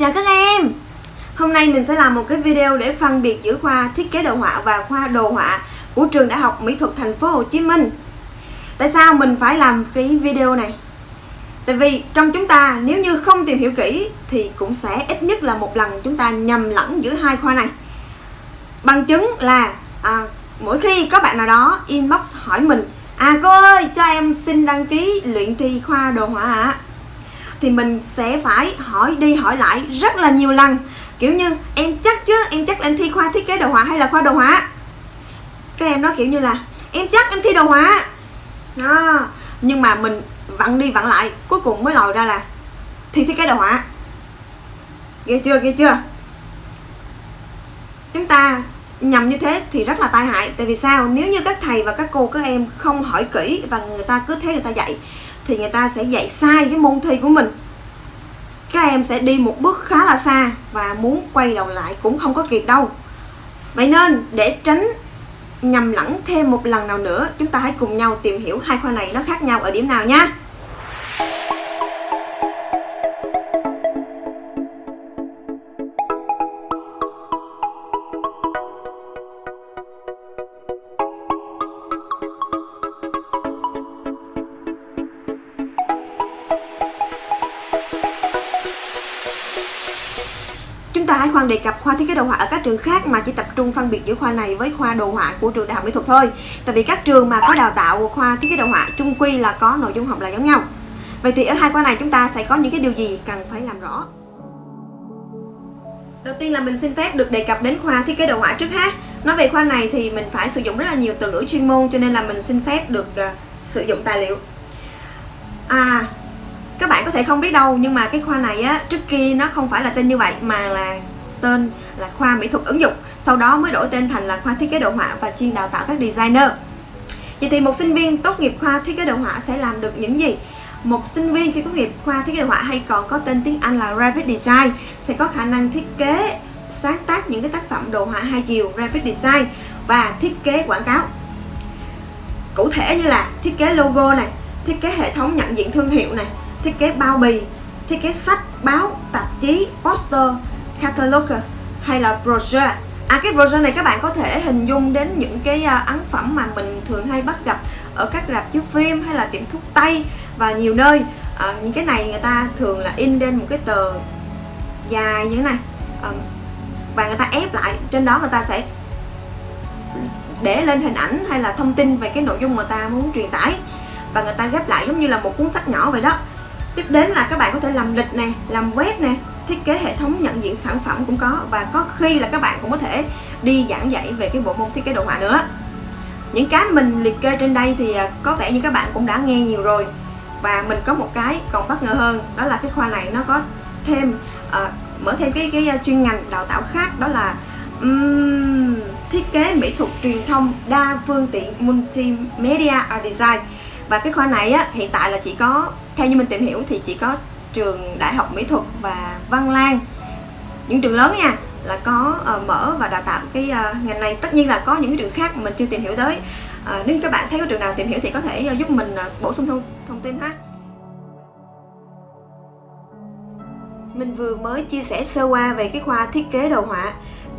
Chào các em Hôm nay mình sẽ làm một cái video để phân biệt giữa khoa thiết kế đồ họa và khoa đồ họa của trường Đại học Mỹ thuật thành phố Hồ Chí Minh Tại sao mình phải làm cái video này? Tại vì trong chúng ta nếu như không tìm hiểu kỹ thì cũng sẽ ít nhất là một lần chúng ta nhầm lẫn giữa hai khoa này Bằng chứng là à, mỗi khi có bạn nào đó inbox hỏi mình À cô ơi cho em xin đăng ký luyện thi khoa đồ họa ạ à? Thì mình sẽ phải hỏi đi hỏi lại rất là nhiều lần. Kiểu như, em chắc chứ, em chắc là em thi khoa thiết kế đồ họa hay là khoa đồ họa? Các em nói kiểu như là, em chắc em thi đồ họa. Đó. Nhưng mà mình vặn đi vặn lại, cuối cùng mới lòi ra là thi thiết kế đồ họa. Ghê chưa ghê chưa? Chúng ta nhầm như thế thì rất là tai hại. Tại vì sao? Nếu như các thầy và các cô, các em không hỏi kỹ và người ta cứ thế người ta dạy thì người ta sẽ dạy sai cái môn thi của mình. Các em sẽ đi một bước khá là xa và muốn quay đầu lại cũng không có kịp đâu. Vậy nên, để tránh nhầm lẫn thêm một lần nào nữa, chúng ta hãy cùng nhau tìm hiểu hai khoa này nó khác nhau ở điểm nào nha. Chúng hãy khoan đề cập khoa thiết kế đồ họa ở các trường khác mà chỉ tập trung phân biệt giữa khoa này với khoa đồ họa của trường đại học mỹ thuật thôi. Tại vì các trường mà có đào tạo khoa thiết kế đồ họa chung quy là có nội dung học là giống nhau. Vậy thì ở hai khoa này chúng ta sẽ có những cái điều gì cần phải làm rõ? Đầu tiên là mình xin phép được đề cập đến khoa thiết kế đồ họa trước ha. Nói về khoa này thì mình phải sử dụng rất là nhiều từ ngữ chuyên môn cho nên là mình xin phép được uh, sử dụng tài liệu. À, các bạn có thể không biết đâu, nhưng mà cái khoa này á, trước kia nó không phải là tên như vậy, mà là tên là khoa mỹ thuật ứng dụng. Sau đó mới đổi tên thành là khoa thiết kế đồ họa và chuyên đào tạo các designer. Vậy thì một sinh viên tốt nghiệp khoa thiết kế đồ họa sẽ làm được những gì? Một sinh viên khi tốt nghiệp khoa thiết kế đồ họa hay còn có tên tiếng Anh là graphic design sẽ có khả năng thiết kế, sáng tác những cái tác phẩm đồ họa hai chiều graphic design và thiết kế quảng cáo. Cụ thể như là thiết kế logo này, thiết kế hệ thống nhận diện thương hiệu này thiết kế bao bì, thiết kế sách, báo, tạp chí, poster, catalog hay là brochure. À cái brochure này các bạn có thể hình dung đến những cái à, ấn phẩm mà mình thường hay bắt gặp ở các rạp chiếu phim hay là tiệm thuốc tây và nhiều nơi. À, những cái này người ta thường là in lên một cái tờ dài như thế này à, và người ta ép lại trên đó người ta sẽ để lên hình ảnh hay là thông tin về cái nội dung mà ta muốn truyền tải và người ta ghép lại giống như là một cuốn sách nhỏ vậy đó tiếp đến là các bạn có thể làm lịch nè làm web nè thiết kế hệ thống nhận diện sản phẩm cũng có. Và có khi là các bạn cũng có thể đi giảng dạy về cái bộ môn thiết kế đồ họa nữa. Những cái mình liệt kê trên đây thì à, có vẻ như các bạn cũng đã nghe nhiều rồi. Và mình có một cái còn bất ngờ hơn đó là cái khoa này nó có thêm uh, mở thêm cái cái à, chuyên ngành đào tạo khác đó là um, thiết kế mỹ thuật truyền thông đa phương tiện multimedia art design và cái khoa này á, hiện tại là chỉ có theo như mình tìm hiểu thì chỉ có trường đại học mỹ thuật và văn lang. Những trường lớn nha là có uh, mở và đào tạo cái uh, ngành này. Tất nhiên là có những trường khác mà mình chưa tìm hiểu tới. Uh, nếu như các bạn thấy có trường nào tìm hiểu thì có thể uh, giúp mình uh, bổ sung thông, thông tin ha. Mình vừa mới chia sẻ sơ qua về cái khoa thiết kế đồ họa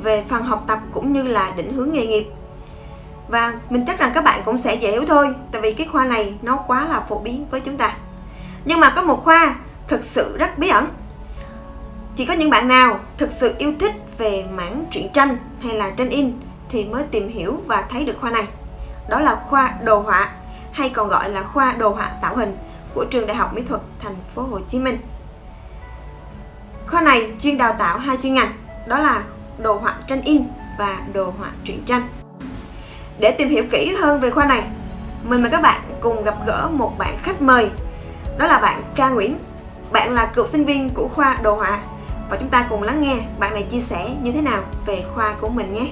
về phần học tập cũng như là định hướng nghề nghiệp và mình chắc rằng các bạn cũng sẽ dễ hiểu thôi tại vì cái khoa này nó quá là phổ biến với chúng ta nhưng mà có một khoa thực sự rất bí ẩn chỉ có những bạn nào thực sự yêu thích về mảng truyện tranh hay là tranh in thì mới tìm hiểu và thấy được khoa này đó là khoa đồ họa hay còn gọi là khoa đồ họa tạo hình của trường Đại học Mỹ thuật Thành phố Hồ Chí Minh. Khoa này chuyên đào tạo hai chuyên ngành, đó là đồ họa tranh in và đồ họa truyện tranh. Để tìm hiểu kỹ hơn về khoa này, mình mời các bạn cùng gặp gỡ một bạn khách mời. Đó là bạn Ca Nguyễn. Bạn là cựu sinh viên của khoa đồ họa. Và chúng ta cùng lắng nghe bạn này chia sẻ như thế nào về khoa của mình nhé.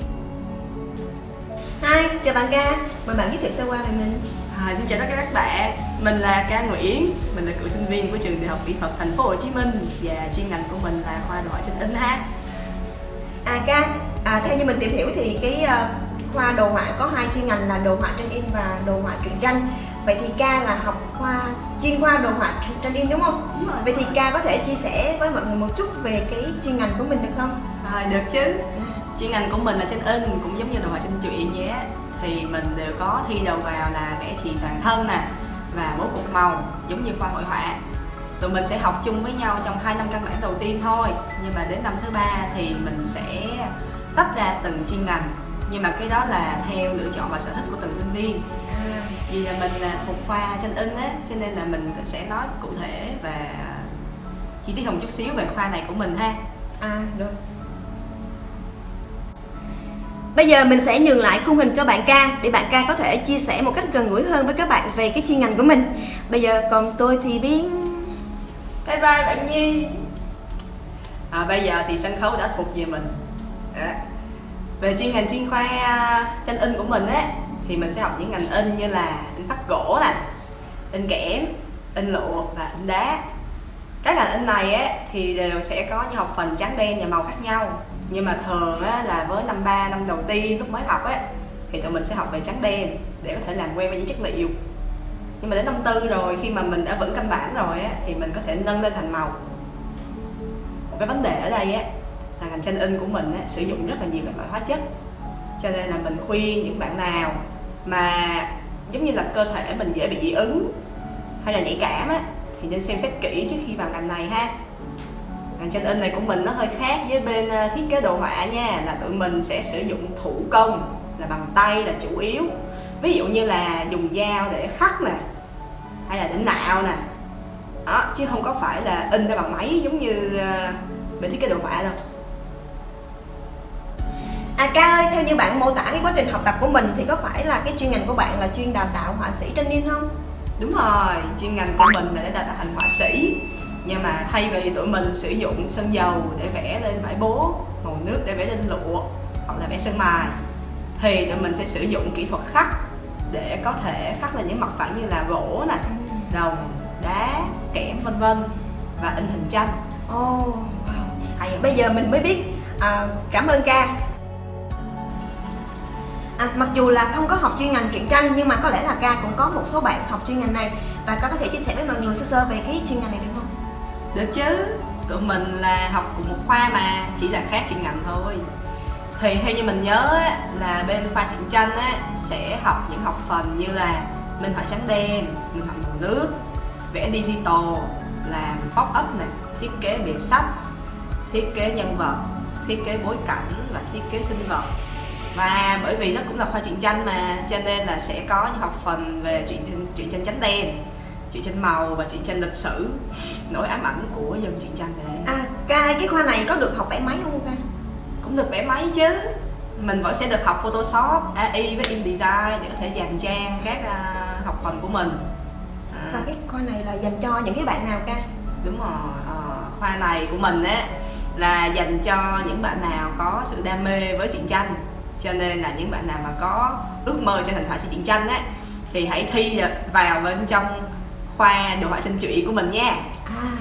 Hi, chào bạn Ca. Mời bạn giới thiệu sơ qua về mình. À, xin chào tất cả các bạn, mình là Ca Nguyễn, mình là cựu sinh viên của trường Đại học Kỹ thuật Thành phố Hồ Chí Minh và chuyên ngành của mình là khoa đồ họa tranh in ha. À Ca, à, theo như mình tìm hiểu thì cái uh, khoa đồ họa có hai chuyên ngành là đồ họa tranh in và đồ họa truyện tranh. Vậy thì ca là học khoa chuyên khoa đồ họa tranh in đúng không? Đúng rồi. Vậy thì ca có thể chia sẻ với mọi người một chút về cái chuyên ngành của mình được không? À, được chứ. Chuyên ngành của mình là tranh in cũng giống như đồ họa tranh truyện vậy á. Thì mình đều có thi đầu vào là vẽ trì toàn thân nè và bố cục màu giống như khoa hội họa. Tụi mình sẽ học chung với nhau trong 2 năm căn bản đầu tiên thôi. Nhưng mà đến năm thứ ba thì mình sẽ tách ra từng chuyên ngành nhưng mà cái đó là theo lựa chọn và sở thích của từng sinh viên. À, vì là mình là thuộc khoa tranh in á cho nên là mình sẽ nói cụ thể và chi tiết hơn chút xíu về khoa này của mình ha. À được Bây giờ mình sẽ nhường lại khung hình cho bạn ca để bạn ca có thể chia sẻ một cách gần gũi hơn với các bạn về cái chuyên ngành của mình. Bây giờ còn tôi thì biến bye bye bạn nhi. À, bây giờ thì sân khấu đã thuộc về mình. Đó về chuyên ngành chuyên khoa à, tranh in của mình ấy thì mình sẽ học những ngành in như là in khắc gỗ nè in kẽm in lụa và in đá. Các ngành in này ấy, thì đều sẽ có những học phần trắng đen và màu khác nhau. Nhưng mà thường á là với năm ba năm đầu tiên lúc mới học ấy thì tụi mình sẽ học về trắng đen để có thể làm quen với những chất liệu. Nhưng mà đến năm tư rồi khi mà mình đã vững căn bản rồi á thì mình có thể nâng lên thành màu. Một cái vấn đề ở đây á là ngành tranh in của mình á, sử dụng rất là nhiều các loại hóa chất. Cho nên là mình khuyên những bạn nào mà giống như là cơ thể mình dễ bị dị ứng hay là nhạy cảm á thì nên xem xét kỹ trước khi vào ngành này ha. Ngành tranh in này của mình nó hơi khác với bên ờ, thiết kế đồ họa nha là tụi mình sẽ sử dụng thủ công là bằng tay là chủ yếu. Ví dụ như là dùng dao để khắc nè hay là để nạo nè. Đó chứ không có phải là in ra bằng máy giống như ờ, bên thiết kế đồ họa đâu. À ca ơi, theo như bạn mô tả cái quá trình học tập của mình thì có phải là cái chuyên ngành của bạn là chuyên đào tạo họa sĩ tranh in không? đúng rồi chuyên ngành của mình là để đào tạo thành họa sĩ. Nhưng mà thay vì tụi mình sử dụng sơn dầu để vẽ lên vải bố màu nước để vẽ lên lụa hoặc là vẽ sơn mài thì tụi mình sẽ sử dụng kỹ thuật khắc để có thể khắc lên những mặt phẳng như là gỗ nè đồng đá kẽm vân vân và in hình tranh. Ồ, oh, wow. Bây giờ mình mới biết. À, cảm ơn ca à, Mặc dù là không có học chuyên ngành truyện tranh nhưng mà có lẽ là ca cũng có một số bạn học chuyên ngành này. Và ca có thể chia sẻ với mọi người sơ sơ về cái chuyên ngành này được không? được chứ. Tụi mình là học cùng một khoa mà chỉ là khác chuyên ngành thôi. Thì theo như mình nhớ á, là bên khoa truyện tranh á, sẽ học những học phần như là minh họa trắng đen minh họa màu nước vẽ digital làm pop up này thiết kế bìa sách thiết kế nhân vật thiết kế bối cảnh và thiết kế sinh vật và bởi vì nó cũng là khoa truyện tranh mà cho nên là sẽ có những học phần về truyện truyện tranh trắng đen truyện tranh màu và truyện tranh lịch sử. Nỗi ám ảnh của dân truyện tranh này. À, ca cái khoa này có được học vẽ máy không ca? cũng được vẽ máy chứ. Mình vẫn sẽ được học Photoshop, AI với InDesign để có thể dàn trang các à, học phần của mình. À, Và cái khoa này là dành cho những cái bạn nào ca? đúng rồi ờ, khoa này của mình á là dành cho những bạn nào có sự đam mê với truyện tranh cho nên là những bạn nào mà có ước mơ trở thành họa sĩ truyện tranh á thì hãy thi vào bên trong khoa đồ họa tranh truyện của mình nha À.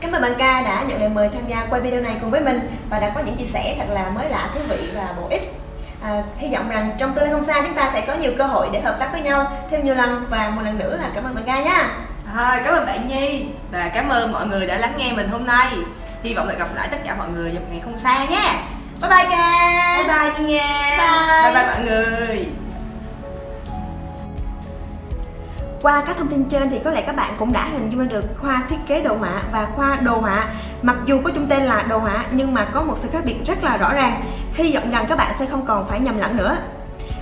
Cảm ơn bạn ca đã nhận lời mời tham gia quay video này cùng với mình và đã có những chia sẻ thật là mới lạ, thú vị và bổ ích. À, hy vọng rằng trong tương lai không xa chúng ta sẽ có nhiều cơ hội để hợp tác với nhau thêm nhiều lần và một lần nữa là cảm ơn bạn ca nha. Thôi, cảm ơn bạn Nhi và cảm ơn mọi người đã lắng nghe mình hôm nay. Hy vọng được gặp lại tất cả mọi người vào ngày không xa nha. Bye bye ca. Bye bye Nhi nha. Bye. bye, bye mọi người. Qua các thông tin trên thì có lẽ các bạn cũng đã hình dung được khoa thiết kế đồ họa và khoa đồ họa Mặc dù có chung tên là đồ họa nhưng mà có một sự khác biệt rất là rõ ràng Hy vọng rằng các bạn sẽ không còn phải nhầm lẫn nữa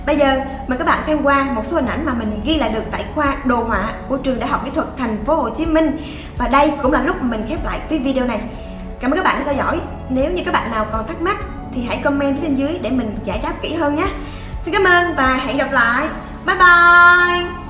Bây giờ mời các bạn xem qua một số hình ảnh mà mình ghi lại được tại khoa đồ họa của trường Đại học Mỹ thuật Thành phố Hồ Chí Minh Và đây cũng là lúc mình khép lại cái video này Cảm ơn các bạn đã theo dõi Nếu như các bạn nào còn thắc mắc thì hãy comment phía bên dưới để mình giải đáp kỹ hơn nhé. Xin cảm ơn và hẹn gặp lại. Bye bye.